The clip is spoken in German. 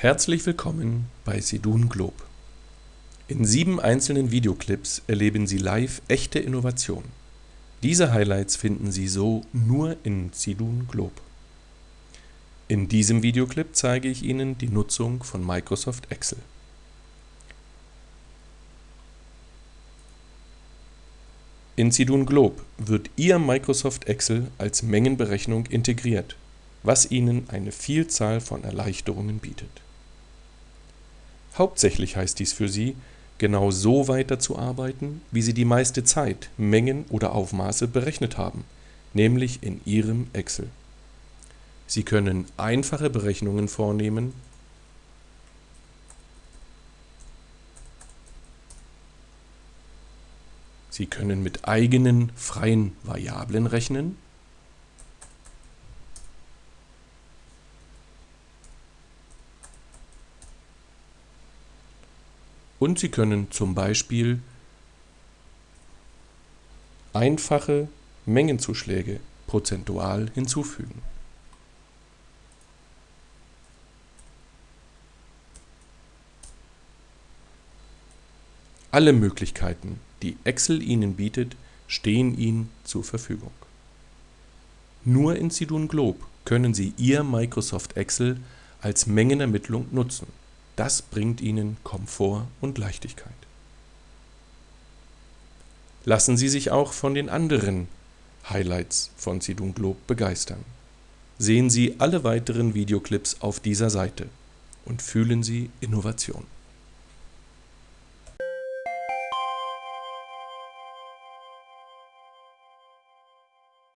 Herzlich willkommen bei Sidun Globe. In sieben einzelnen Videoclips erleben Sie live echte Innovation. Diese Highlights finden Sie so nur in Sidun Globe. In diesem Videoclip zeige ich Ihnen die Nutzung von Microsoft Excel. In Sidun Globe wird Ihr Microsoft Excel als Mengenberechnung integriert, was Ihnen eine Vielzahl von Erleichterungen bietet. Hauptsächlich heißt dies für Sie, genau so weiterzuarbeiten, wie Sie die meiste Zeit Mengen oder Aufmaße berechnet haben, nämlich in Ihrem Excel. Sie können einfache Berechnungen vornehmen Sie können mit eigenen freien Variablen rechnen und Sie können zum Beispiel einfache Mengenzuschläge prozentual hinzufügen. Alle Möglichkeiten, die Excel Ihnen bietet, stehen Ihnen zur Verfügung. Nur in Sidun Globe können Sie Ihr Microsoft Excel als Mengenermittlung nutzen. Das bringt Ihnen Komfort und Leichtigkeit. Lassen Sie sich auch von den anderen Highlights von Sidun Globe begeistern. Sehen Sie alle weiteren Videoclips auf dieser Seite und fühlen Sie Innovation.